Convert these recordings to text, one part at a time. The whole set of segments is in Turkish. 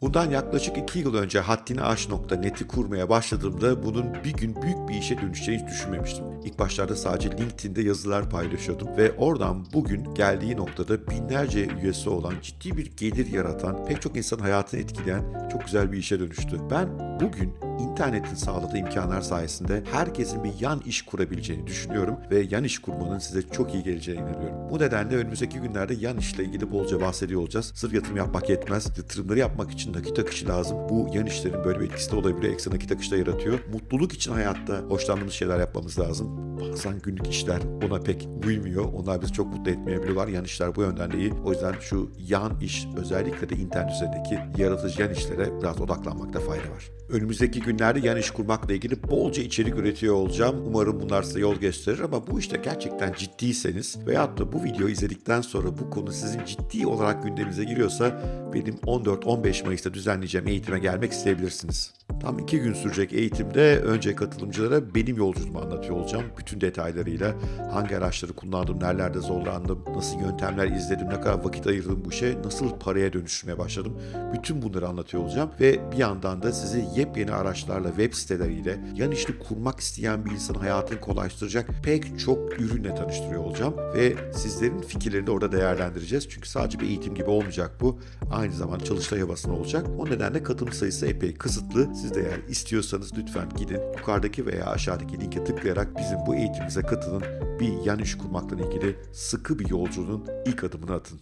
Bundan yaklaşık 2 yıl önce haddini kurmaya başladığımda bunun bir gün büyük bir işe dönüşeceğini düşünmemiştim. İlk başlarda sadece LinkedIn'de yazılar paylaşıyordum ve oradan bugün geldiği noktada binlerce üyesi olan ciddi bir gelir yaratan, pek çok insanın hayatını etkileyen çok güzel bir işe dönüştü. Ben bugün internetin sağladığı imkanlar sayesinde herkesin bir yan iş kurabileceğini düşünüyorum ve yan iş kurmanın size çok iyi geleceğine inanıyorum. Bu nedenle önümüzdeki günlerde yan işle ilgili bolca bahsediyor olacağız. Sırf yatırım yapmak yetmez. Yatırımları yapmak için nakit akışı lazım. Bu yan işlerin böyle bir etkisi de olabiliyor. Ekstra nakit akışı da yaratıyor. Mutluluk için hayatta hoşlandığımız şeyler yapmamız lazım. Bazen günlük işler ona pek uymuyor. Onlar bizi çok mutlu etmeyebiliyorlar. Yan işler bu yönden de iyi. O yüzden şu yan iş özellikle de internet üzerindeki yaratıcı yan işlere biraz odaklanmakta fayda var. Önümüzdeki günlerde yan iş kurmakla ilgili bolca içerik üretiyor olacağım. Umarım bunlar size yol gösterir ama bu işte gerçekten ciddiyseniz veyahut da bu videoyu izledikten sonra bu konu sizin ciddi olarak gündeminize giriyorsa benim 14-15 Mayıs'ta düzenleyeceğim eğitime gelmek isteyebilirsiniz. Tam iki gün sürecek eğitimde önce katılımcılara benim yolculuğumu anlatıyor olacağım. Bütün detaylarıyla hangi araçları kullandım, nerelerde zorlandım, nasıl yöntemler izledim, ne kadar vakit ayırdım bu işe, nasıl paraya dönüştürmeye başladım. Bütün bunları anlatıyor olacağım ve bir yandan da sizi yepyeni araçlarla, web siteleriyle, yan işini kurmak isteyen bir insanın hayatını kolaylaştıracak pek çok ürünle tanıştırıyor olacağım ve sizlerin fikirlerini de orada değerlendireceğiz. Çünkü sadece bir eğitim gibi olmayacak bu. Aynı zamanda çalıştay havasında olacak. O nedenle katılım sayısı epey kısıtlı. Siz de eğer istiyorsanız lütfen gidin yukarıdaki veya aşağıdaki linke tıklayarak bizim bu eğitimimize katılın. Bir yan iş kurmakla ilgili sıkı bir yolculuğun ilk adımını atın.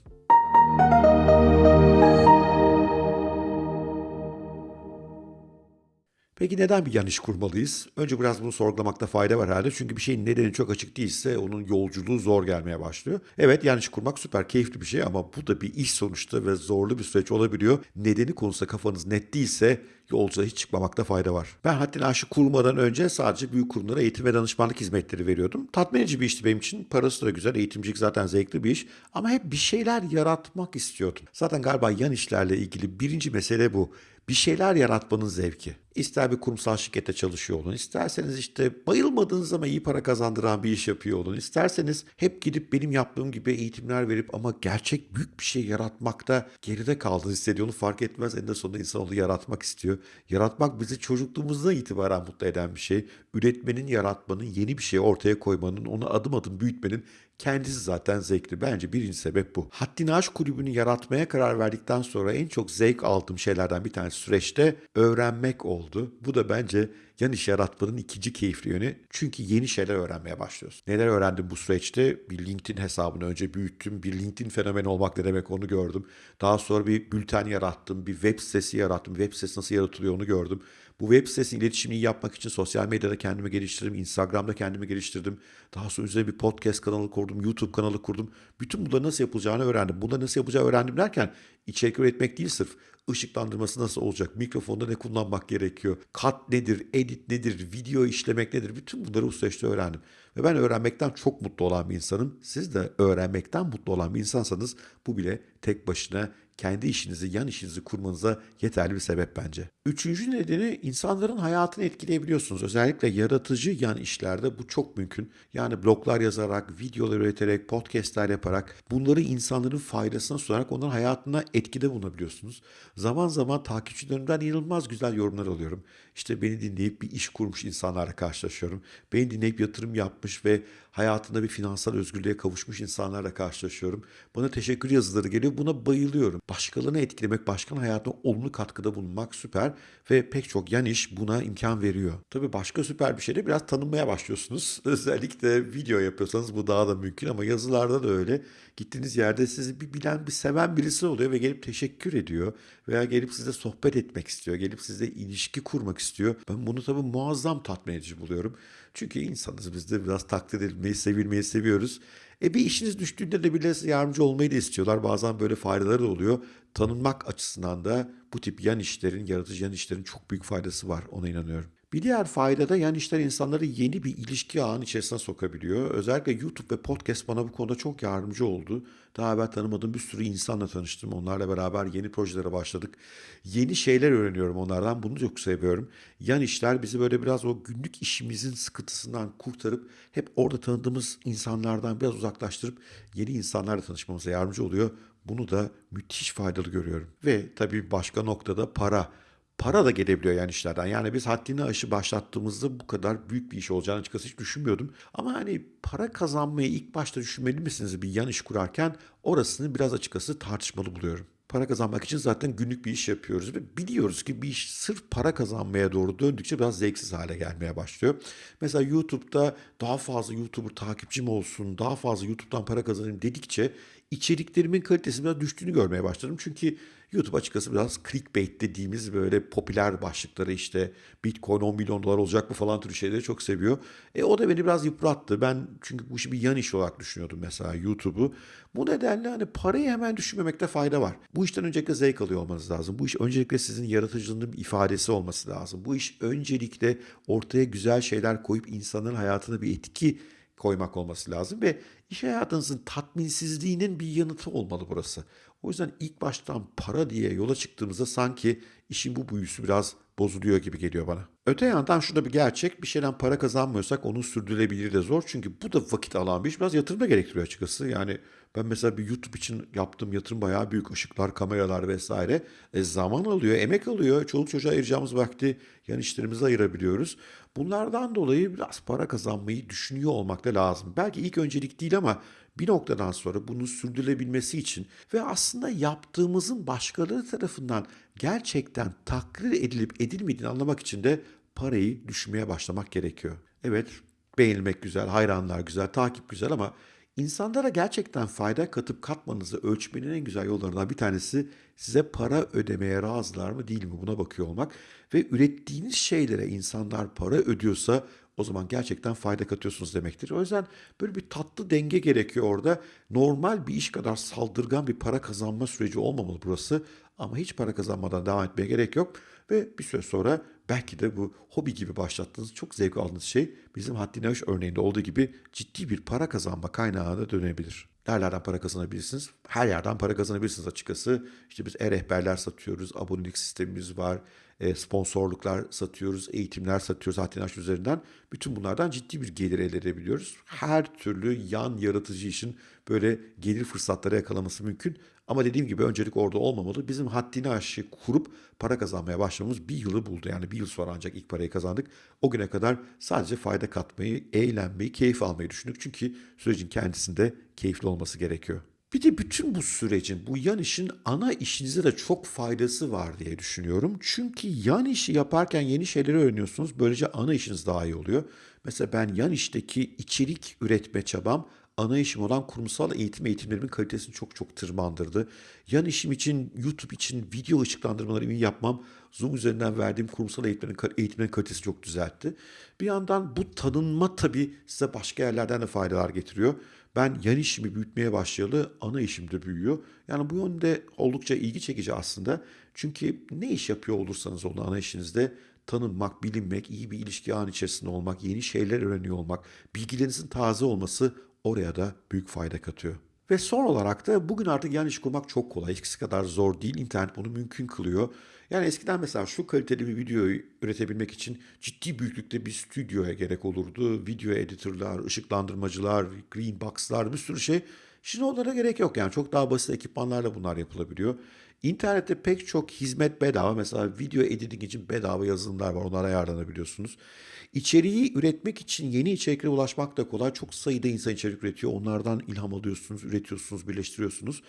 Peki neden bir yan iş kurmalıyız? Önce biraz bunu sorgulamakta fayda var herhalde. Çünkü bir şeyin nedeni çok açık değilse onun yolculuğu zor gelmeye başlıyor. Evet yan iş kurmak süper keyifli bir şey ama bu da bir iş sonuçta ve zorlu bir süreç olabiliyor. Nedeni konusunda kafanız net değilse yolculuğa hiç çıkmamakta fayda var. Ben haddini aşı kurmadan önce sadece büyük kurumlara eğitim ve danışmanlık hizmetleri veriyordum. Tatmin edici bir işti benim için. Parası da güzel. Eğitimcilik zaten zevkli bir iş. Ama hep bir şeyler yaratmak istiyordum. Zaten galiba yan işlerle ilgili birinci mesele bu bir şeyler yaratmanın zevki. İster bir kurumsal şirkette çalışıyor olun, isterseniz işte bayılmadığınız ama iyi para kazandıran bir iş yapıyor olun, isterseniz hep gidip benim yaptığım gibi eğitimler verip ama gerçek büyük bir şey yaratmakta geride kaldığını hissediyor. Onu fark etmez. En de sonunda insan onu yaratmak istiyor. Yaratmak bizi çocukluğumuzdan itibaren mutlu eden bir şey. Üretmenin, yaratmanın, yeni bir şey ortaya koymanın, onu adım adım büyütmenin kendisi zaten zevkli. Bence birinci sebep bu. Haddini Aş Kulübü'nü yaratmaya karar verdikten sonra en çok zevk aldığım şeylerden bir tanesi süreçte öğrenmek oldu. Bu da bence yan iş yaratmanın ikinci keyifli yönü. Çünkü yeni şeyler öğrenmeye başlıyorsun. Neler öğrendim bu süreçte? Bir LinkedIn hesabını önce büyüttüm. Bir LinkedIn fenomeni olmak ne demek onu gördüm. Daha sonra bir bülten yarattım. Bir web sitesi yarattım. Web sitesi nasıl yaratılıyor onu gördüm. Bu web sitesinin iletişimini yapmak için sosyal medyada kendimi geliştirdim. Instagram'da kendimi geliştirdim. Daha sonra üzerine bir podcast kanalı kurdum. YouTube kanalı kurdum. Bütün bunları nasıl yapılacağını öğrendim. Bunları nasıl yapacağı öğrendim derken içerik üretmek değil sırf ışıklandırması nasıl olacak, mikrofonda ne kullanmak gerekiyor, kat nedir, edit nedir, video işlemek nedir, bütün bunları bu öğrendim. Ve ben öğrenmekten çok mutlu olan bir insanım. Siz de öğrenmekten mutlu olan bir insansanız bu bile tek başına kendi işinizi, yan işinizi kurmanıza yeterli bir sebep bence. Üçüncü nedeni insanların hayatını etkileyebiliyorsunuz. Özellikle yaratıcı yan işlerde bu çok mümkün. Yani bloglar yazarak, videolar üreterek, podcastler yaparak bunları insanların faydasına sunarak onların hayatına etkide bulunabiliyorsunuz. Zaman zaman takipçilerimden inanılmaz güzel yorumlar alıyorum. İşte beni dinleyip bir iş kurmuş insanlarla karşılaşıyorum. Beni dinleyip yatırım yapmış ve hayatında bir finansal özgürlüğe kavuşmuş insanlarla karşılaşıyorum. Bana teşekkür yazıları geliyor. Buna bayılıyorum. Başkalarını etkilemek, başkanın hayatına olumlu katkıda bulunmak süper ve pek çok yan iş buna imkan veriyor. Tabii başka süper bir şey de biraz tanınmaya başlıyorsunuz. Özellikle video yapıyorsanız bu daha da mümkün ama yazılarda da öyle. Gittiğiniz yerde sizi bir bilen, bir seven birisi oluyor ve gelip teşekkür ediyor veya gelip size sohbet etmek istiyor, gelip size ilişki kurmak istiyor. Ben bunu tabii muazzam tatmin edici buluyorum. Çünkü insanız biz de biraz takdir edilmeyi, sevilmeyi seviyoruz. E bir işiniz düştüğünde de bile yardımcı olmayı da istiyorlar. Bazen böyle faydaları da oluyor. Tanınmak açısından da bu tip yan işlerin, yaratıcı yan işlerin çok büyük faydası var. Ona inanıyorum. Bir diğer fayda da yan işler insanları yeni bir ilişki ağının içerisine sokabiliyor. Özellikle YouTube ve podcast bana bu konuda çok yardımcı oldu. Daha evvel tanımadığım bir sürü insanla tanıştım. Onlarla beraber yeni projelere başladık. Yeni şeyler öğreniyorum onlardan. Bunu çok seviyorum. Yan işler bizi böyle biraz o günlük işimizin sıkıntısından kurtarıp hep orada tanıdığımız insanlardan biraz uzaklaştırıp yeni insanlarla tanışmamıza yardımcı oluyor. Bunu da müthiş faydalı görüyorum. Ve tabii başka noktada para. Para da gelebiliyor yani işlerden. Yani biz haddini aşı başlattığımızda bu kadar büyük bir iş olacağını açıkçası hiç düşünmüyordum. Ama hani para kazanmayı ilk başta düşünmeli misiniz bir yan iş kurarken orasını biraz açıkçası tartışmalı buluyorum. Para kazanmak için zaten günlük bir iş yapıyoruz ve biliyoruz ki bir iş sırf para kazanmaya doğru döndükçe biraz zevksiz hale gelmeye başlıyor. Mesela YouTube'da daha fazla YouTuber takipçim olsun, daha fazla YouTube'dan para kazanayım dedikçe içeriklerimin kalitesi biraz düştüğünü görmeye başladım. Çünkü YouTube açıkçası biraz clickbait dediğimiz böyle popüler başlıkları işte Bitcoin 10 milyon dolar olacak mı falan türü şeyleri çok seviyor. E, o da beni biraz yıprattı. Ben çünkü bu işi bir yan iş olarak düşünüyordum mesela YouTube'u. Bu nedenle hani parayı hemen düşünmemekte fayda var. Bu işten öncelikle zevk alıyor olmanız lazım. Bu iş öncelikle sizin yaratıcılığının ifadesi olması lazım. Bu iş öncelikle ortaya güzel şeyler koyup insanların hayatına bir etki koymak olması lazım ve iş hayatınızın tatminsizliğinin bir yanıtı olmalı burası. O yüzden ilk baştan para diye yola çıktığımızda sanki işin bu büyüsü biraz bozuluyor gibi geliyor bana. Öte yandan şurada bir gerçek bir şeyden para kazanmıyorsak onun sürdürülebilir de zor. Çünkü bu da vakit alan bir iş. Biraz yatırım da gerektiriyor açıkçası. Yani ben mesela bir YouTube için yaptığım yatırım bayağı büyük. ışıklar, kameralar vesaire. E, zaman alıyor, emek alıyor. Çoluk çocuğa ayıracağımız vakti yan işlerimize ayırabiliyoruz. Bunlardan dolayı biraz para kazanmayı düşünüyor olmak da lazım. Belki ilk öncelik değil ama bir noktadan sonra bunun sürdürülebilmesi için ve aslında yaptığımızın başkaları tarafından gerçekten takdir edilip edilmediğini anlamak için de parayı düşünmeye başlamak gerekiyor. Evet, beğenilmek güzel, hayranlar güzel, takip güzel ama insanlara gerçekten fayda katıp katmanızı ölçmenin en güzel yollarından bir tanesi size para ödemeye razılar mı değil mi buna bakıyor olmak ve ürettiğiniz şeylere insanlar para ödüyorsa o zaman gerçekten fayda katıyorsunuz demektir. O yüzden böyle bir tatlı denge gerekiyor orada. Normal bir iş kadar saldırgan bir para kazanma süreci olmamalı burası. Ama hiç para kazanmadan devam etmeye gerek yok. Ve bir süre sonra belki de bu hobi gibi başlattığınız, çok zevk aldığınız şey bizim haddine aş örneğinde olduğu gibi ciddi bir para kazanma kaynağına dönebilir. Nerelerden para kazanabilirsiniz? Her yerden para kazanabilirsiniz açıkçası. İşte biz e-rehberler satıyoruz, abonelik sistemimiz var, sponsorluklar satıyoruz, eğitimler satıyoruz Hattinaş üzerinden. Bütün bunlardan ciddi bir gelir elde edebiliyoruz. Her türlü yan yaratıcı işin böyle gelir fırsatları yakalaması mümkün. Ama dediğim gibi öncelik orada olmamalı. Bizim haddini aşı kurup para kazanmaya başlamamız bir yılı buldu. Yani bir yıl sonra ancak ilk parayı kazandık. O güne kadar sadece fayda katmayı, eğlenmeyi, keyif almayı düşündük. Çünkü sürecin kendisinde keyifli olması gerekiyor. Bir de bütün bu sürecin, bu yan işin ana işinize de çok faydası var diye düşünüyorum. Çünkü yan işi yaparken yeni şeyleri öğreniyorsunuz. Böylece ana işiniz daha iyi oluyor. Mesela ben yan işteki içerik üretme çabam ana işim olan kurumsal eğitim eğitimlerimin kalitesini çok çok tırmandırdı. Yan işim için, YouTube için video ışıklandırmalarımı yapmam Zoom üzerinden verdiğim kurumsal eğitimlerin, eğitimlerin kalitesi çok düzeltti. Bir yandan bu tanınma tabii size başka yerlerden de faydalar getiriyor. Ben yan işimi büyütmeye başlayalı ana işim de büyüyor. Yani bu yönde oldukça ilgi çekici aslında. Çünkü ne iş yapıyor olursanız olun ana işinizde tanınmak, bilinmek, iyi bir ilişki an içerisinde olmak, yeni şeyler öğreniyor olmak, bilgilerinizin taze olması oraya da büyük fayda katıyor. Ve son olarak da bugün artık yan iş kurmak çok kolay. Eskisi kadar zor değil. İnternet bunu mümkün kılıyor. Yani eskiden mesela şu kaliteli bir videoyu üretebilmek için ciddi büyüklükte bir stüdyoya gerek olurdu. Video editörler, ışıklandırmacılar, green box'lar bir sürü şey. Şimdi onlara gerek yok yani çok daha basit ekipmanlarla bunlar yapılabiliyor. İnternette pek çok hizmet bedava. Mesela video editing için bedava yazılımlar var. Onlara yararlanabiliyorsunuz. İçeriği üretmek için yeni içeriklere ulaşmak da kolay. Çok sayıda insan içerik üretiyor. Onlardan ilham alıyorsunuz, üretiyorsunuz, birleştiriyorsunuz.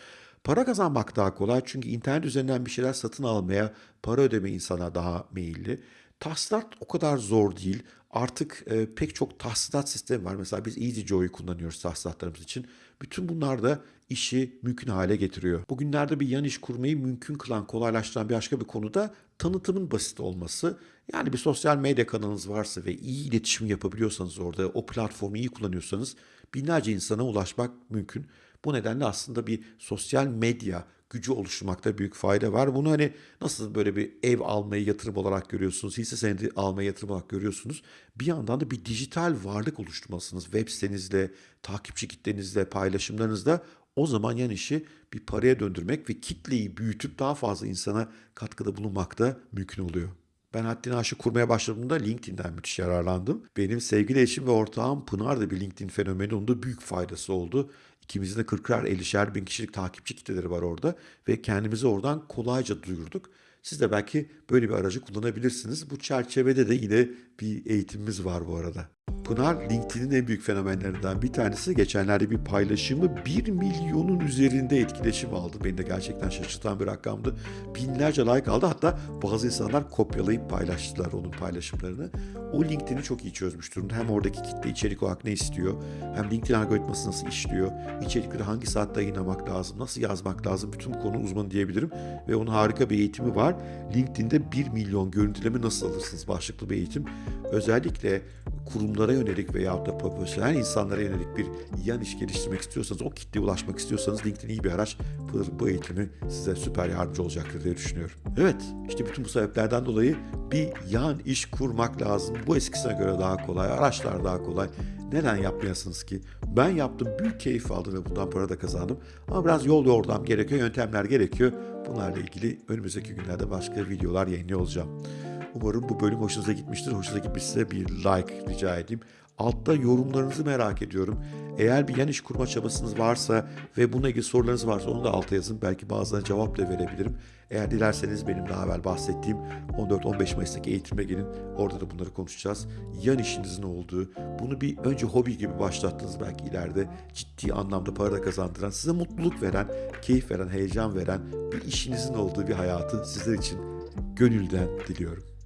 Para kazanmak daha kolay çünkü internet üzerinden bir şeyler satın almaya, para ödeme insana daha meyilli. Tahsilat o kadar zor değil. Artık e, pek çok tahsilat sistemi var. Mesela biz EasyJoy'u kullanıyoruz tahsilatlarımız için. Bütün bunlar da işi mümkün hale getiriyor. Bugünlerde bir yan iş kurmayı mümkün kılan, kolaylaştıran bir başka bir konu da tanıtımın basit olması. Yani bir sosyal medya kanalınız varsa ve iyi iletişim yapabiliyorsanız orada, o platformu iyi kullanıyorsanız binlerce insana ulaşmak mümkün. Bu nedenle aslında bir sosyal medya gücü oluşturmakta büyük fayda var. Bunu hani nasıl böyle bir ev almayı yatırım olarak görüyorsunuz, hisse senedi almayı yatırım olarak görüyorsunuz. Bir yandan da bir dijital varlık oluşturmalısınız. Web sitenizle, takipçi kitlenizle, paylaşımlarınızla o zaman yan işi bir paraya döndürmek ve kitleyi büyütüp daha fazla insana katkıda bulunmak da mümkün oluyor. Ben Haddini Aşı kurmaya başladığımda LinkedIn'den müthiş yararlandım. Benim sevgili eşim ve ortağım Pınar da bir LinkedIn fenomeni. Onun da büyük faydası oldu. İkimizin de 40'ar 50'şer bin kişilik takipçi kitleleri var orada ve kendimizi oradan kolayca duyurduk. Siz de belki böyle bir aracı kullanabilirsiniz. Bu çerçevede de yine bir eğitimimiz var bu arada. Pınar LinkedIn'in en büyük fenomenlerinden bir tanesi. Geçenlerde bir paylaşımı 1 milyonun üzerinde etkileşim aldı. Beni de gerçekten şaşırtan bir rakamdı. Binlerce like aldı. Hatta bazı insanlar kopyalayıp paylaştılar onun paylaşımlarını. O LinkedIn'i çok iyi çözmüş durumda. Hem oradaki kitle içerik olarak ne istiyor, hem LinkedIn algoritması nasıl işliyor, içerikleri hangi saatte yayınlamak lazım, nasıl yazmak lazım, bütün konu uzmanı diyebilirim. Ve onun harika bir eğitimi var. LinkedIn'de 1 milyon görüntüleme nasıl alırsınız başlıklı bir eğitim. Özellikle kurumlara yönelik veya da profesyonel insanlara yönelik bir yan iş geliştirmek istiyorsanız, o kitleye ulaşmak istiyorsanız LinkedIn iyi bir araç. Bu, bu eğitimi size süper yardımcı olacaktır diye düşünüyorum. Evet, işte bütün bu sebeplerden dolayı bir yan iş kurmak lazım. Bu eskisine göre daha kolay, araçlar daha kolay. Neden yapmayasınız ki? Ben yaptım, büyük keyif aldım ve bundan para da kazandım. Ama biraz yol yordam gerekiyor, yöntemler gerekiyor. Bunlarla ilgili önümüzdeki günlerde başka videolar yayınlıyor olacağım. Umarım bu bölüm hoşunuza gitmiştir. Hoşunuza gitmişse bir like rica edeyim. Altta yorumlarınızı merak ediyorum. Eğer bir yan iş kurma çabasınız varsa ve bununla ilgili sorularınız varsa onu da alta yazın. Belki bazılarına cevap da verebilirim. Eğer dilerseniz benim daha evvel bahsettiğim 14-15 Mayıs'taki eğitime gelin. Orada da bunları konuşacağız. Yan işinizin olduğu, bunu bir önce hobi gibi başlattınız belki ileride ciddi anlamda para da kazandıran, size mutluluk veren, keyif veren, heyecan veren bir işinizin olduğu bir hayatı sizler için gönülden diliyorum.